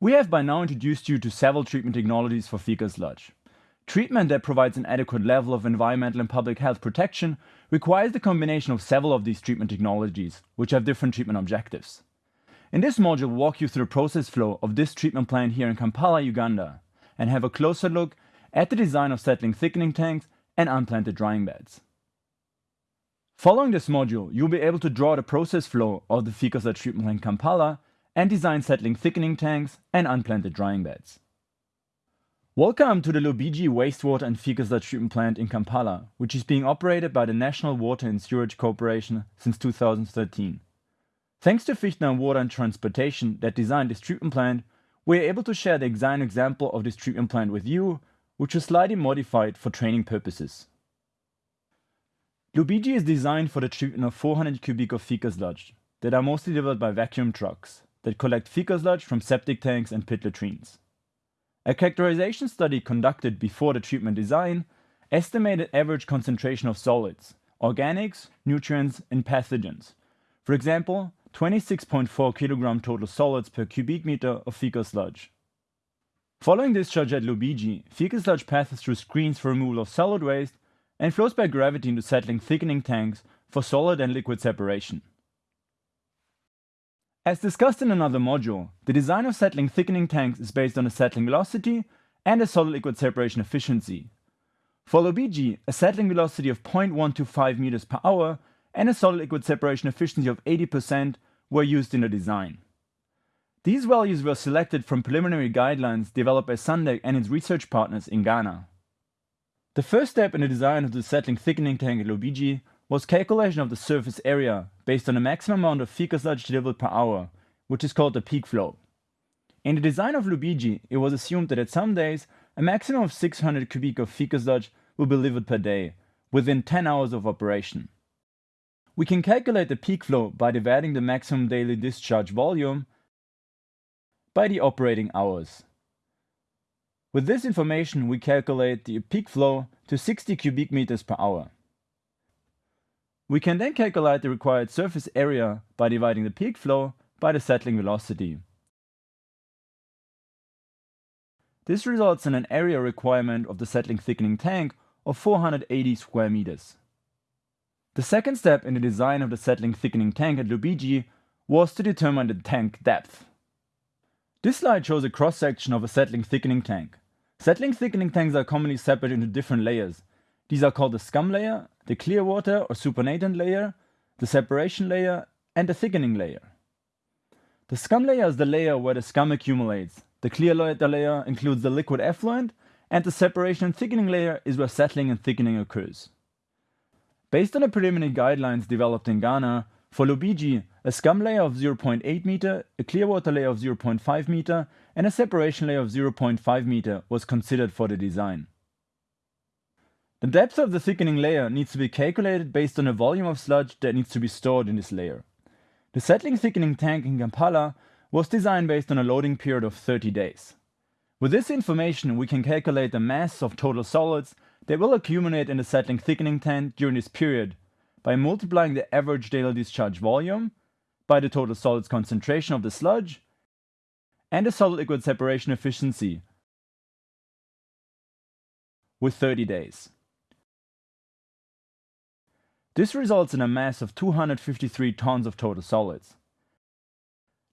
We have by now introduced you to several treatment technologies for fecal sludge. Treatment that provides an adequate level of environmental and public health protection requires the combination of several of these treatment technologies, which have different treatment objectives. In this module, we'll walk you through the process flow of this treatment plant here in Kampala, Uganda, and have a closer look at the design of settling thickening tanks and unplanted drying beds. Following this module, you'll be able to draw the process flow of the fecal sludge treatment plant Kampala and design settling thickening tanks and unplanted drying beds. Welcome to the Lubigi Wastewater and Fecal Treatment Plant in Kampala, which is being operated by the National Water and Sewerage Corporation since 2013. Thanks to Fichtner Water and Transportation that designed this treatment plant, we are able to share the design example of this treatment plant with you, which was slightly modified for training purposes. Lubigi is designed for the treatment of 400 cubic of fecal sludge that are mostly delivered by vacuum trucks that collect fecal sludge from septic tanks and pit latrines. A characterization study conducted before the treatment design estimated average concentration of solids, organics, nutrients, and pathogens. For example, 26.4 kg total solids per cubic meter of fecal sludge. Following discharge at Lubigi, fecal sludge passes through screens for removal of solid waste and flows by gravity into settling thickening tanks for solid and liquid separation. As discussed in another module, the design of settling thickening tanks is based on a settling velocity and a solid liquid separation efficiency. For Lubigi, a settling velocity of 0.125 meters per hour and a solid liquid separation efficiency of 80% were used in the design. These values were selected from preliminary guidelines developed by Sandec and its research partners in Ghana. The first step in the design of the settling thickening tank at Lubigi was calculation of the surface area based on the maximum amount of fecal sludge delivered per hour, which is called the peak flow. In the design of Lubigi, it was assumed that at some days, a maximum of 600 cubic of fecal sludge will be delivered per day, within 10 hours of operation. We can calculate the peak flow by dividing the maximum daily discharge volume by the operating hours. With this information, we calculate the peak flow to 60 cubic meters per hour. We can then calculate the required surface area by dividing the peak flow by the settling velocity. This results in an area requirement of the settling thickening tank of 480 square meters. The second step in the design of the settling thickening tank at Lubigi was to determine the tank depth. This slide shows a cross-section of a settling thickening tank. Settling thickening tanks are commonly separated into different layers. These are called the scum layer the clear water or supernatant layer, the separation layer, and the thickening layer. The scum layer is the layer where the scum accumulates. The clear water layer includes the liquid effluent, and the separation and thickening layer is where settling and thickening occurs. Based on the preliminary guidelines developed in Ghana, for Lubigi, a scum layer of 0.8 meter, a clear water layer of 0.5 meter, and a separation layer of 0.5 meter was considered for the design. The depth of the thickening layer needs to be calculated based on the volume of sludge that needs to be stored in this layer. The settling thickening tank in Kampala was designed based on a loading period of 30 days. With this information we can calculate the mass of total solids that will accumulate in the settling thickening tank during this period by multiplying the average daily discharge volume by the total solids concentration of the sludge and the solid liquid separation efficiency with 30 days. This results in a mass of 253 tons of total solids.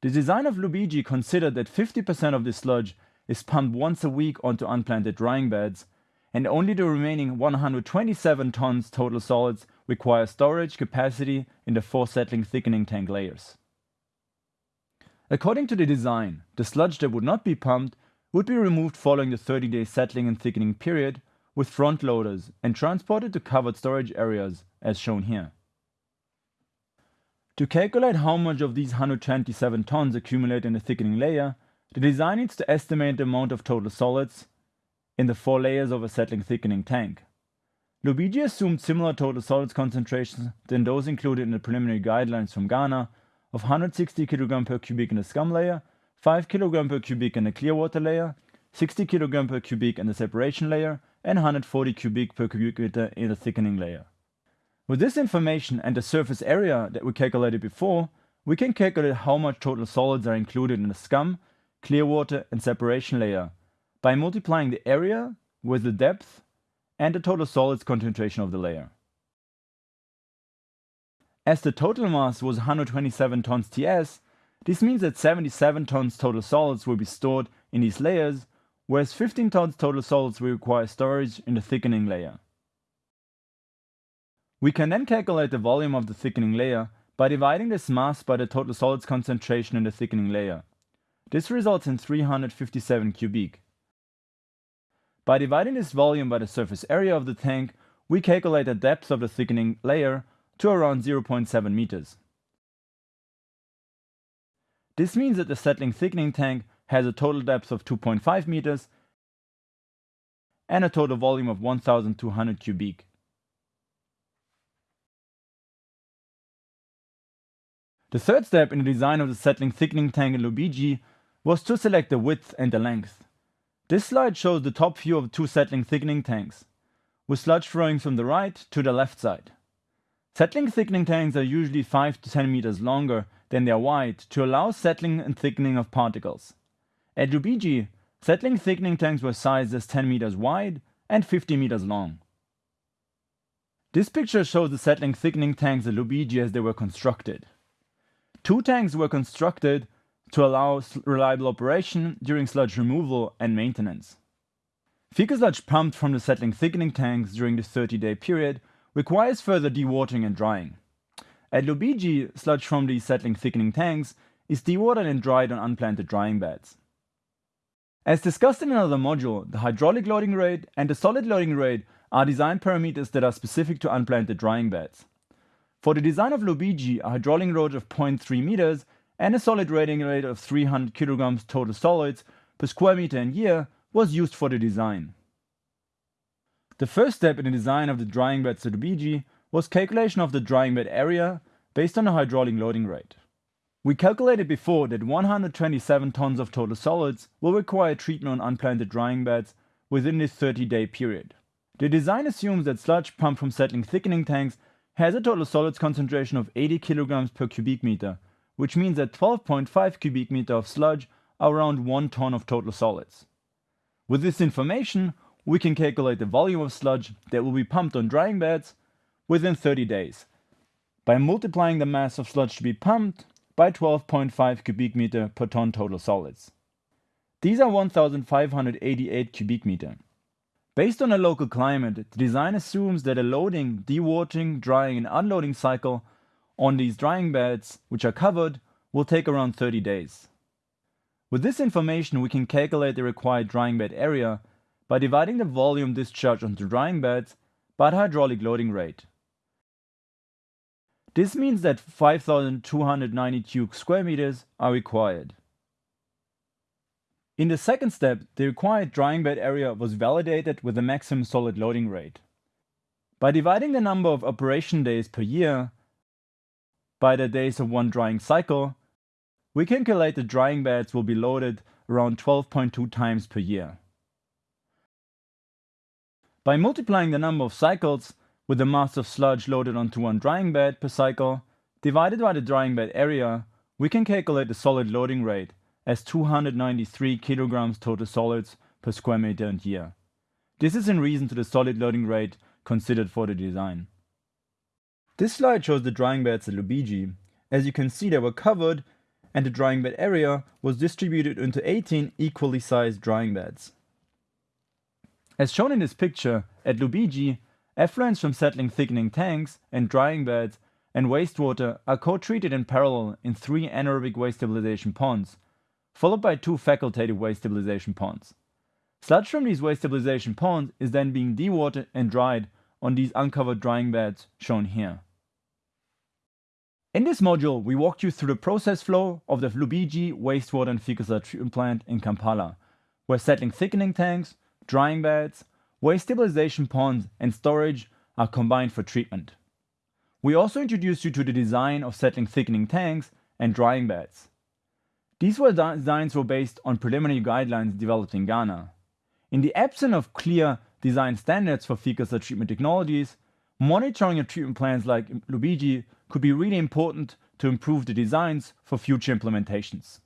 The design of Lubigi considered that 50% of this sludge is pumped once a week onto unplanted drying beds, and only the remaining 127 tons total solids require storage capacity in the four settling thickening tank layers. According to the design, the sludge that would not be pumped would be removed following the 30 day settling and thickening period with front loaders and transported to covered storage areas as shown here. To calculate how much of these 127 tons accumulate in the thickening layer, the design needs to estimate the amount of total solids in the four layers of a settling thickening tank. Lubigi assumed similar total solids concentrations than those included in the preliminary guidelines from Ghana of 160 kg per cubic in the scum layer, 5 kg per cubic in the clear water layer, 60 kg per cubic in the separation layer, and 140 cubic per cubic meter in the thickening layer. With this information and the surface area that we calculated before, we can calculate how much total solids are included in the scum, clear water and separation layer by multiplying the area with the depth and the total solids concentration of the layer. As the total mass was 127 tons TS, this means that 77 tons total solids will be stored in these layers, whereas 15 tons total solids will require storage in the thickening layer. We can then calculate the volume of the thickening layer by dividing this mass by the total solids concentration in the thickening layer. This results in 357 cubic. By dividing this volume by the surface area of the tank, we calculate the depth of the thickening layer to around 0.7 meters. This means that the settling thickening tank has a total depth of 2.5 meters and a total volume of 1200 cubic. The third step in the design of the settling thickening tank in Lubigi was to select the width and the length. This slide shows the top view of two settling thickening tanks, with sludge flowing from the right to the left side. Settling thickening tanks are usually 5 to 10 meters longer than they are wide to allow settling and thickening of particles. At Lubigi, settling thickening tanks were sized as 10 meters wide and 50 meters long. This picture shows the settling thickening tanks at Lubigi as they were constructed. Two tanks were constructed to allow reliable operation during sludge removal and maintenance. Fecal sludge pumped from the settling thickening tanks during the 30-day period requires further dewatering and drying. At Lubigi, sludge from the settling thickening tanks is dewatered and dried on unplanted drying beds. As discussed in another module, the hydraulic loading rate and the solid loading rate are design parameters that are specific to unplanted drying beds. For the design of Lubigi, a hydraulic load of 0.3 meters and a solid loading rate of 300 kilograms total solids per square meter and year was used for the design. The first step in the design of the drying beds at Lubigi was calculation of the drying bed area based on the hydraulic loading rate. We calculated before that 127 tons of total solids will require treatment on unplanted drying beds within this 30 day period. The design assumes that sludge pumped from settling thickening tanks has a total solids concentration of 80 kilograms per cubic meter, which means that 12.5 cubic meter of sludge are around 1 ton of total solids. With this information, we can calculate the volume of sludge that will be pumped on drying beds within 30 days by multiplying the mass of sludge to be pumped by 12.5 cubic meter per ton total solids. These are 1588 cubic meter. Based on a local climate, the design assumes that a loading, dewatering, drying and unloading cycle on these drying beds, which are covered, will take around 30 days. With this information we can calculate the required drying bed area by dividing the volume discharged onto drying beds by the hydraulic loading rate. This means that 5292 square meters are required. In the second step, the required drying bed area was validated with the maximum solid loading rate. By dividing the number of operation days per year by the days of one drying cycle, we calculate the drying beds will be loaded around 12.2 times per year. By multiplying the number of cycles with the mass of sludge loaded onto one drying bed per cycle, divided by the drying bed area, we can calculate the solid loading rate as 293 kilograms total solids per square meter and year. This is in reason to the solid loading rate considered for the design. This slide shows the drying beds at Lubigi. As you can see they were covered and the drying bed area was distributed into 18 equally sized drying beds. As shown in this picture, at Lubigi, effluents from settling thickening tanks and drying beds and wastewater are co-treated in parallel in three anaerobic waste stabilization ponds, followed by two facultative waste stabilization ponds. Sludge from these waste stabilization ponds is then being dewatered and dried on these uncovered drying beds shown here. In this module, we walked you through the process flow of the Lubigi wastewater and fecal sludge treatment plant in Kampala, where settling thickening tanks, drying beds, waste stabilization ponds, and storage are combined for treatment. We also introduced you to the design of settling thickening tanks and drying beds. These were designs were based on preliminary guidelines developed in Ghana. In the absence of clear design standards for fecal sludge treatment technologies, monitoring of treatment plans like Lubigi could be really important to improve the designs for future implementations.